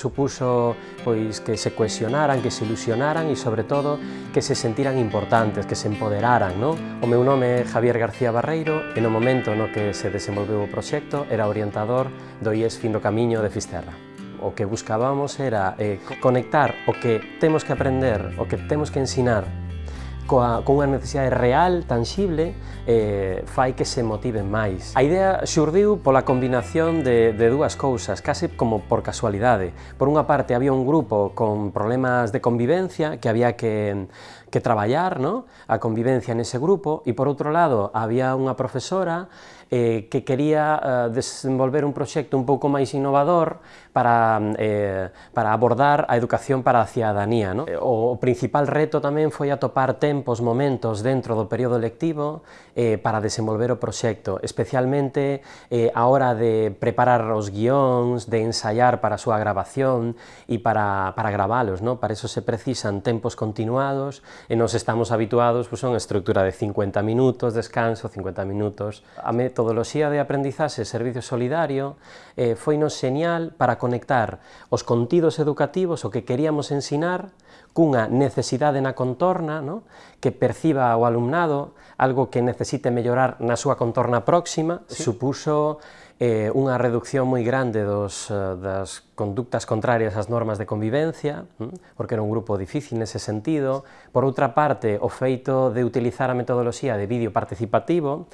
Supuso pois que se cohesionaran, que se ilusionaran e, sobre todo, que se sentiran importantes, que se empoderaran. No? O meu nome é Javier García Barreiro e no momento no que se desenvolveu o proxecto era orientador do IES Fin do Camiño de Fisterra. O que buscábamos era eh, conectar o que temos que aprender, o que temos que ensinar coa, con unha necesidade real, tangible, eh, fai que se motiven máis. A idea xurdiu pola combinación de, de dúas cousas, case como por casualidade. Por unha parte, había un grupo con problemas de convivencia que había que, que traballar, ¿no? a convivencia nese grupo, e por outro lado, había unha profesora eh, que quería eh, desenvolver un proxecto un pouco máis innovador para, eh, para abordar a educación para a cidadanía. ¿no? O principal reto tamén foi atopar tempos, momentos dentro do período lectivo eh, para desenvolver o proxecto, especialmente eh, a hora de preparar os guións, de ensaiar para a súa grabación e para, para gravalos. ¿no? Para eso se precisan tempos continuados e nos estamos habituados pues, a unha estructura de 50 minutos, descanso, 50 minutos. A metodoloxía de aprendizaxe servicio solidario eh, foi nos señal para conectar os contidos educativos, o que queríamos ensinar, cunha necesidade na contorna, ¿no? que perciba o alumnado algo que necesite mellorar na súa contorna próxima, sí. supuso eh, unha reducción moi grande dos, eh, das conductas contrarias ás normas de convivencia, mm, porque era un grupo difícil nese sentido. Por outra parte, o feito de utilizar a metodoloxía de vídeo participativo,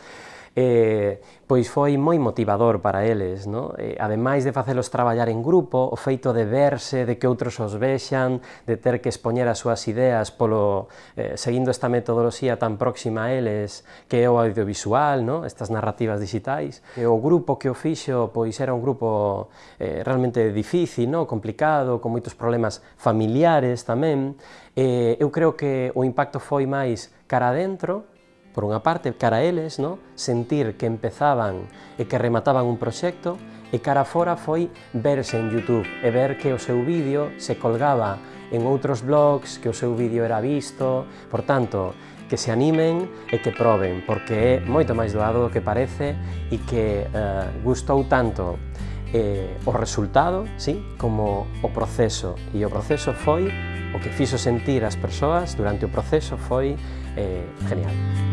eh, pois foi moi motivador para eles. No? Eh, ademais de facelos traballar en grupo, o feito de verse, de que outros os vexan, de ter que expoñer as súas ideas polo, eh, seguindo esta metodoloxía tan próxima a eles que é o audiovisual, no? estas narrativas digitais. E o grupo que o fixo pois era un grupo eh, realmente difícil, no? complicado, con moitos problemas familiares tamén. Eh, eu creo que o impacto foi máis cara dentro, por unha parte, cara a eles, no? sentir que empezaban e que remataban un proxecto, e cara fora foi verse en YouTube e ver que o seu vídeo se colgaba en outros blogs, que o seu vídeo era visto, por tanto, que se animen e que proben, porque é moito máis doado do que parece e que eh, gustou tanto eh, o resultado sí, como o proceso, e o proceso foi o que fixo sentir as persoas durante o proceso foi eh, genial.